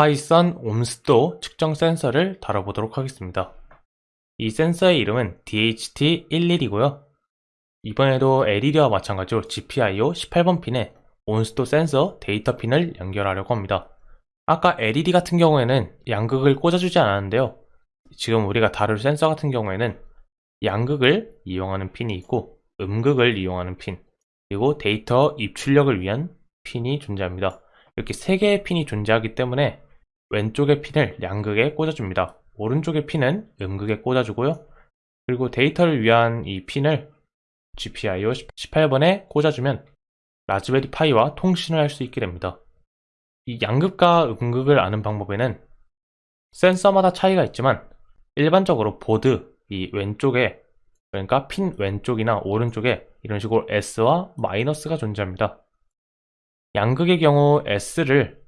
파이썬 옴스도 측정 센서를 다뤄보도록 하겠습니다. 이 센서의 이름은 DHT11이고요. 이번에도 LED와 마찬가지로 GPIO 18번 핀에 온습도 센서 데이터 핀을 연결하려고 합니다. 아까 LED 같은 경우에는 양극을 꽂아주지 않았는데요. 지금 우리가 다룰 센서 같은 경우에는 양극을 이용하는 핀이 있고 음극을 이용하는 핀 그리고 데이터 입출력을 위한 핀이 존재합니다. 이렇게 세 개의 핀이 존재하기 때문에 왼쪽의 핀을 양극에 꽂아줍니다. 오른쪽의 핀은 음극에 꽂아주고요. 그리고 데이터를 위한 이 핀을 GPIO 18번에 꽂아주면 Raspberry Pi와 통신을 할 수 있게 됩니다. 이 양극과 음극을 아는 방법에는 센서마다 차이가 있지만 일반적으로 보드 이 왼쪽에 그러니까 핀 왼쪽이나 오른쪽에 이런 식으로 S와 마이너스가 존재합니다. 양극의 경우 S를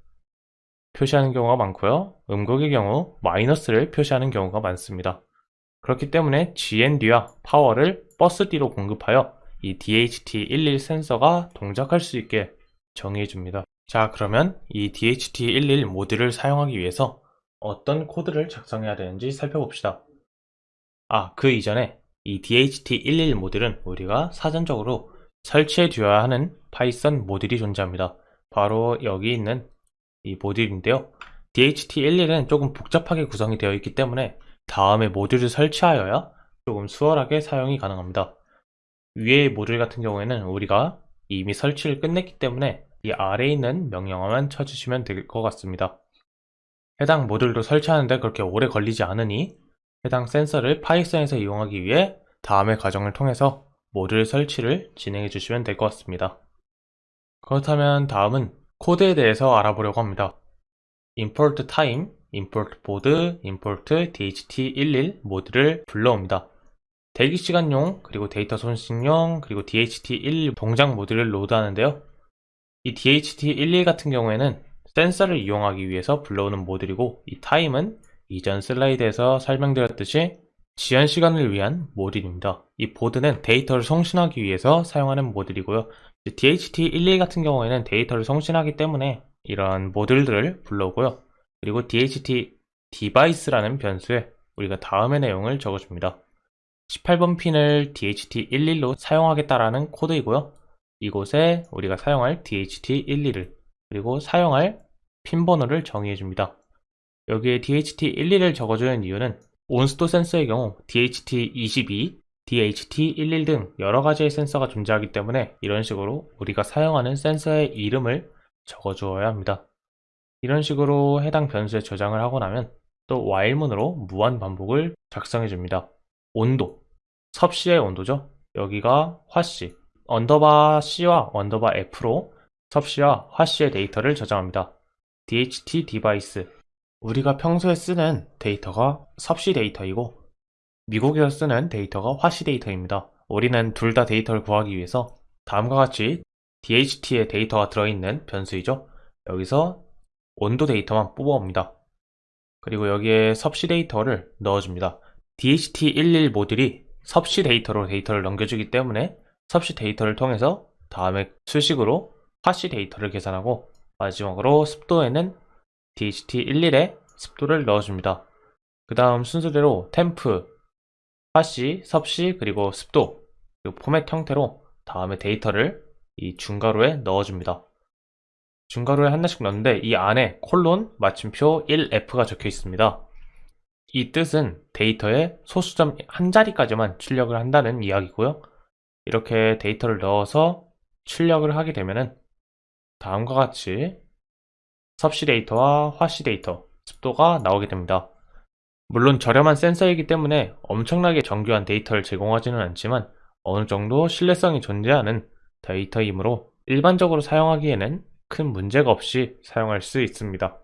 표시하는 경우가 많고요. 음극의 경우 마이너스를 표시하는 경우가 많습니다. 그렇기 때문에 GND와 파워를 버스 D로 공급하여 이 DHT11 센서가 동작할 수 있게 정의해 줍니다. 자 그러면 이 DHT11 모듈을 사용하기 위해서 어떤 코드를 작성해야 되는지 살펴봅시다. 아, 그 이전에 이 DHT11 모듈은 우리가 사전적으로 설치해 두어야 하는 Python 모듈이 존재합니다. 바로 여기 있는 이 모듈인데요. DHT11은 조금 복잡하게 구성이 되어 있기 때문에 다음에 모듈을 설치하여야 조금 수월하게 사용이 가능합니다. 위의 모듈 같은 경우에는 우리가 이미 설치를 끝냈기 때문에 이 아래에 있는 명령어만 쳐주시면 될 것 같습니다. 해당 모듈도 설치하는데 그렇게 오래 걸리지 않으니 해당 센서를 Python에서 이용하기 위해 다음의 과정을 통해서 모듈 설치를 진행해 주시면 될 것 같습니다. 그렇다면 다음은 코드에 대해서 알아보려고 합니다. import time, import board, import dht11 모드를 불러옵니다. 대기시간용, 그리고 데이터 손식용, 그리고 DHT11 동작 모드를 로드하는데요. 이 DHT11 같은 경우에는 센서를 이용하기 위해서 불러오는 모듈이고 이 타임은 이전 슬라이드에서 설명드렸듯이 지연 시간을 위한 모듈입니다. 이 board는 데이터를 송신하기 위해서 사용하는 모듈이고요. DHT11 같은 경우에는 데이터를 송신하기 때문에 이런 모듈들을 불러오고요. 그리고 DHT device라는 변수에 우리가 다음의 내용을 적어줍니다. 18번 핀을 DHT11로 사용하겠다라는 코드이고요. 이곳에 우리가 사용할 DHT11을 그리고 사용할 핀 번호를 정의해 줍니다. 여기에 DHT11을 적어주는 이유는 온스도 센서의 경우 DHT22, DHT11 등 여러가지의 센서가 존재하기 때문에 이런 식으로 우리가 사용하는 센서의 이름을 적어 주어야 합니다. 이런 식으로 해당 변수에 저장을 하고 나면 또 while문으로 무한 반복을 작성해 줍니다. 온도, 섭씨의 온도죠. 여기가 화씨, underbar C와 underbar F로 섭씨와 화씨의 데이터를 저장합니다. DHT device 우리가 평소에 쓰는 데이터가 섭씨 데이터이고 미국에서 쓰는 데이터가 화씨 데이터입니다. 우리는 둘 다 데이터를 구하기 위해서 다음과 같이 DHT의 데이터가 들어있는 변수이죠. 여기서 온도 데이터만 뽑아옵니다. 그리고 여기에 섭씨 데이터를 넣어줍니다. DHT11 모듈이 섭씨 데이터로 데이터를 넘겨주기 때문에 섭씨 데이터를 통해서 다음에 수식으로 화씨 데이터를 계산하고 마지막으로 습도에는 DHT11에 습도를 넣어줍니다. 그 다음 순서대로 temp, 화씨, 섭씨, 그리고 습도, 그리고 포맷 형태로 다음에 데이터를 이 중괄호에 넣어줍니다. 중괄호에 하나씩 넣는데 이 안에 콜론, 마침표 1F가 적혀 있습니다. 이 뜻은 데이터의 소수점 한 자리까지만 출력을 한다는 이야기고요. 이렇게 데이터를 넣어서 출력을 하게 되면은 다음과 같이 섭씨 데이터와 화씨 데이터, 습도가 나오게 됩니다. 물론 저렴한 센서이기 때문에 엄청나게 정교한 데이터를 제공하지는 않지만 어느 정도 신뢰성이 존재하는 데이터이므로 일반적으로 사용하기에는 큰 문제가 없이 사용할 수 있습니다.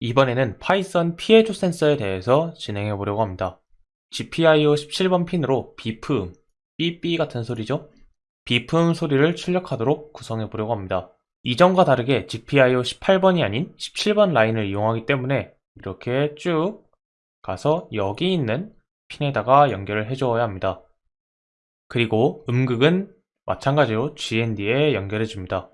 이번에는 파이썬 피에조 센서에 대해서 진행해 보려고 합니다. GPIO 17번 핀으로 beep음, 삐삐 같은 소리죠? beep음 소리를 출력하도록 구성해 보려고 합니다. 이전과 다르게 GPIO 18번이 아닌 17번 라인을 이용하기 때문에 이렇게 쭉 가서 여기 있는 핀에다가 연결을 해주어야 합니다. 그리고 음극은 마찬가지로 GND에 연결해 줍니다.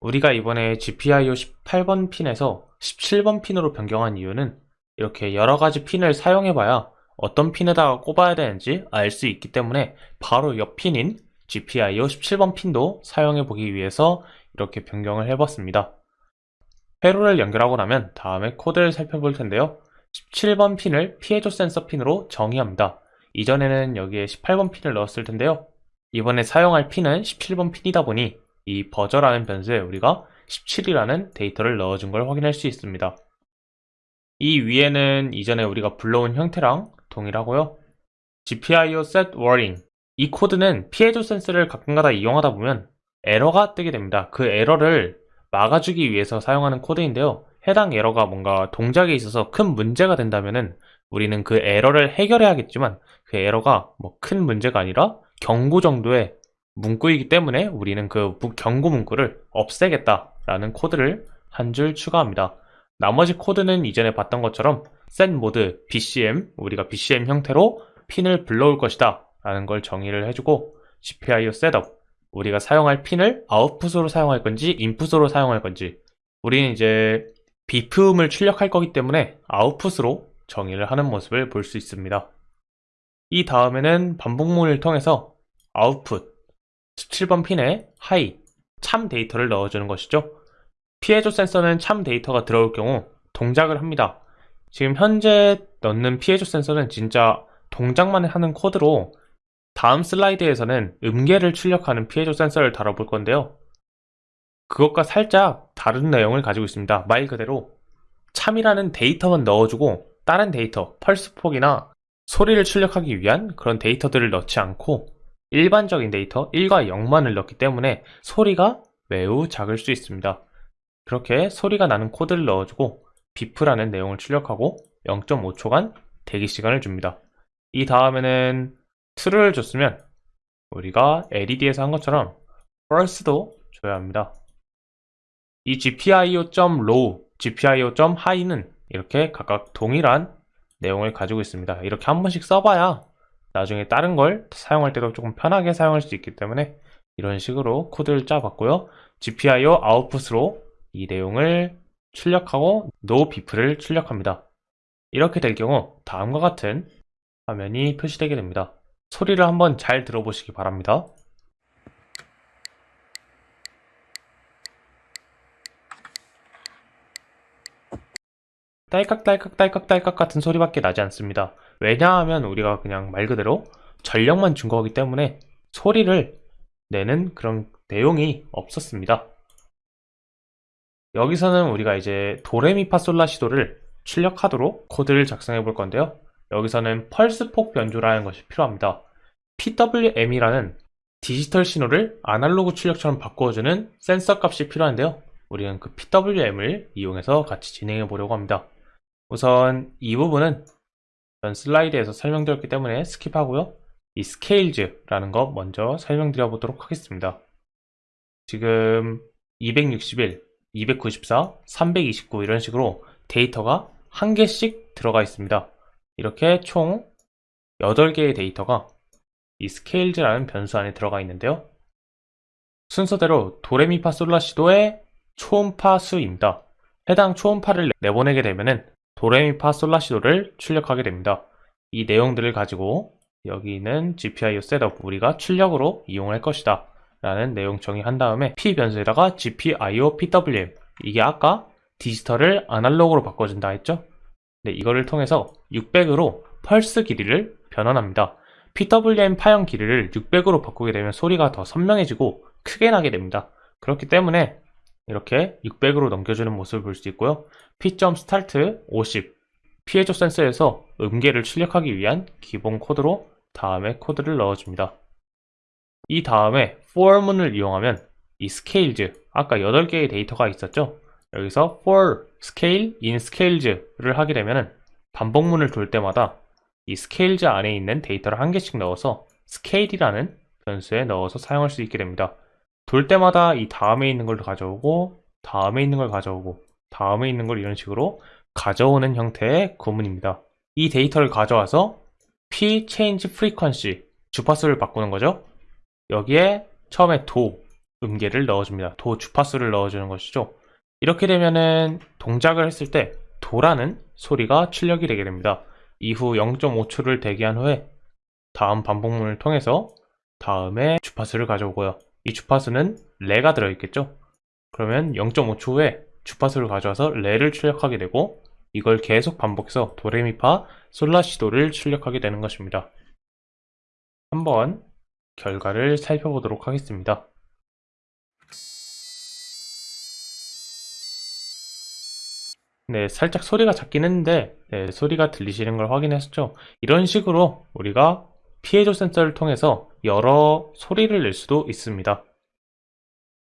우리가 이번에 GPIO 18번 핀에서 17번 핀으로 변경한 이유는 이렇게 여러 가지 핀을 사용해봐야 어떤 핀에다가 꼽아야 되는지 알 수 있기 때문에 바로 옆 핀인 GPIO 17번 핀도 사용해보기 위해서 이렇게 변경을 해봤습니다. 회로를 연결하고 나면 다음에 코드를 살펴볼 텐데요. 17번 핀을 피해조 센서 핀으로 정의합니다. 이전에는 여기에 18번 핀을 넣었을 텐데요. 이번에 사용할 핀은 17번 핀이다 보니 이 버저라는 변수에 우리가 17이라는 데이터를 넣어준 걸 확인할 수 있습니다. 이 위에는 이전에 우리가 불러온 형태랑 동일하고요. GPIO set warning 이 코드는 피에조 센서를 가끔가다 이용하다 보면 에러가 뜨게 됩니다. 그 에러를 막아주기 위해서 사용하는 코드인데요. 해당 에러가 뭔가 동작에 있어서 큰 문제가 된다면은 우리는 그 에러를 해결해야겠지만 그 에러가 뭐 큰 문제가 아니라 경고 정도의 문구이기 때문에 우리는 그 무- 경고 문구를 없애겠다라는 코드를 한 줄 추가합니다. 나머지 코드는 이전에 봤던 것처럼 모드 BCM 우리가 BCM 형태로 핀을 불러올 것이다 라는 걸 정의를 해주고 GPIO setup 우리가 사용할 핀을 아웃풋으로 사용할 건지 인풋으로 사용할 건지 우리는 이제 beep음을 출력할 거기 때문에 아웃풋으로 정의를 하는 모습을 볼 수 있습니다. 이 다음에는 반복문을 통해서 아웃풋 17번 핀에 high 참 데이터를 넣어주는 것이죠. 피에조 센서는 참 데이터가 들어올 경우 동작을 합니다. 지금 현재 넣는 피에조 센서는 진짜 동작만 하는 코드로 다음 슬라이드에서는 음계를 출력하는 피에조 센서를 다뤄볼 건데요. 그것과 살짝 다른 내용을 가지고 있습니다. 말 그대로 참이라는 데이터만 넣어주고 다른 데이터, 펄스 폭이나 소리를 출력하기 위한 그런 데이터들을 넣지 않고 일반적인 데이터 1과 0만을 넣기 때문에 소리가 매우 작을 수 있습니다. 그렇게 소리가 나는 코드를 넣어주고 beep라는 내용을 출력하고 0.5초간 대기 시간을 줍니다. 이 다음에는 true를 줬으면 우리가 LED에서 한 것처럼 false도 줘야 합니다. 이 GPIO.low, GPIO.high는 이렇게 각각 동일한 내용을 가지고 있습니다. 이렇게 한 번씩 써봐야 나중에 다른 걸 사용할 때도 조금 편하게 사용할 수 있기 때문에 이런 식으로 코드를 짜봤고요. GPIO 아웃풋으로 이 내용을 출력하고 no bif를 출력합니다. 이렇게 될 경우 다음과 같은 화면이 표시되게 됩니다. 소리를 한번 잘 들어보시기 바랍니다. 딸깍딸깍 딸깍 딸깍 같은 소리밖에 나지 않습니다. 왜냐하면 우리가 그냥 말 그대로 전력만 준 거기 때문에 소리를 내는 그런 내용이 없었습니다. 여기서는 우리가 이제 도레미파솔라시도를 출력하도록 코드를 작성해 볼 건데요. 여기서는 펄스폭 변조라는 것이 필요합니다. PWM이라는 디지털 신호를 아날로그 출력처럼 바꾸어주는 센서 값이 필요한데요. 우리는 그 PWM을 이용해서 같이 진행해 보려고 합니다. 우선 이 부분은 전 슬라이드에서 설명드렸기 때문에 skip하고요. 이 scales라는 거 먼저 설명드려 보도록 하겠습니다. 지금 261, 294, 329 이런 식으로 데이터가 한 개씩 들어가 있습니다. 이렇게 총 8개의 데이터가 이 scales라는 변수 안에 들어가 있는데요. 순서대로 도레미파솔라시도의 초음파 수입니다. 해당 초음파를 내보내게 되면은 도레미파솔라시도를 출력하게 됩니다. 이 내용들을 가지고 여기 있는 GPIO 셋업 우리가 출력으로 이용할 것이다 라는 내용 정의한 다음에 P 변수에다가 GPIO PWM 이게 아까 디지털을 아날로그로 바꿔준다 했죠? 네, 이거를 통해서 600으로 펄스 길이를 변환합니다. PWM 파형 길이를 600으로 바꾸게 되면 소리가 더 선명해지고 크게 나게 됩니다. 그렇기 때문에 이렇게 600으로 넘겨주는 모습을 볼 수 있고요. P.start 50 피해조 센서에서 음계를 출력하기 위한 기본 코드로 다음에 코드를 넣어줍니다. 이 다음에 for문을 이용하면 이 scales, 아까 8개의 데이터가 있었죠? 여기서 for scale in scales를 하게 되면 반복문을 돌 때마다 이 scales 안에 있는 데이터를 한 개씩 넣어서 scale이라는 변수에 넣어서 사용할 수 있게 됩니다. 돌 때마다 이 다음에 있는 걸 가져오고 다음에 있는 걸 가져오고 다음에 있는 걸 이런 식으로 가져오는 형태의 구문입니다. 이 데이터를 가져와서 p change frequency 주파수를 바꾸는 거죠. 여기에 처음에 도 음계를 넣어줍니다. 도 주파수를 넣어주는 것이죠. 이렇게 되면은 동작을 했을 때 도라는 소리가 출력이 되게 됩니다. 이후 0.5초를 대기한 후에 다음 반복문을 통해서 다음에 주파수를 가져오고요. 이 주파수는 레가 들어있겠죠? 그러면 0.5초 후에 주파수를 가져와서 레를 출력하게 되고 이걸 계속 반복해서 도레미파 솔라시도를 출력하게 되는 것입니다. 한번 결과를 살펴보도록 하겠습니다. 네, 살짝 소리가 작긴 했는데 네, 소리가 들리시는 걸 확인했죠. 이런 식으로 우리가 피해조 센서를 통해서 여러 소리를 낼 수도 있습니다.